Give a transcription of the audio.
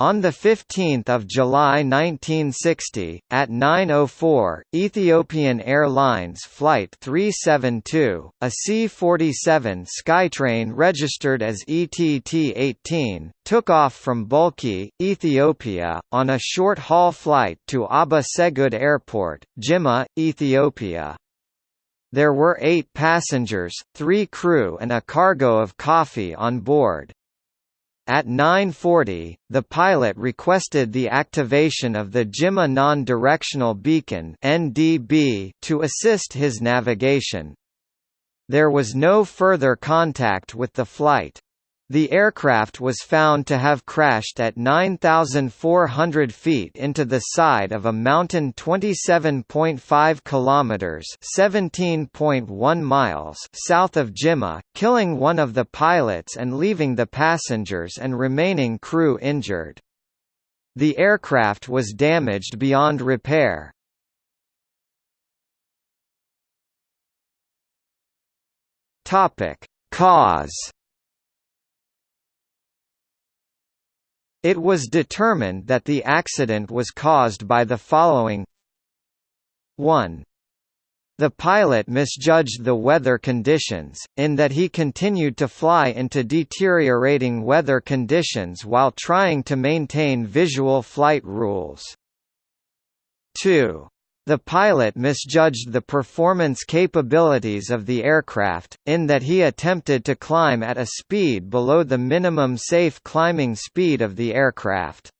On 15 July 1960, at 9.04, Ethiopian Airlines Flight 372, a C-47 Skytrain registered as ETT-18, took off from Bulki, Ethiopia, on a short-haul flight to Aba Segud Airport, Jimma, Ethiopia. There were eight passengers, three crew and a cargo of coffee on board. At 9.40, the pilot requested the activation of the JIMA Non-Directional Beacon to assist his navigation. There was no further contact with the flight. The aircraft was found to have crashed at 9,400 feet into the side of a mountain 27.5 kilometers (17.1 miles) south of Jimma, killing one of the pilots and leaving the passengers and remaining crew injured. The aircraft was damaged beyond repair. Topic: Cause It was determined that the accident was caused by the following 1. The pilot misjudged the weather conditions, in that he continued to fly into deteriorating weather conditions while trying to maintain visual flight rules. 2. The pilot misjudged the performance capabilities of the aircraft, in that he attempted to climb at a speed below the minimum safe climbing speed of the aircraft.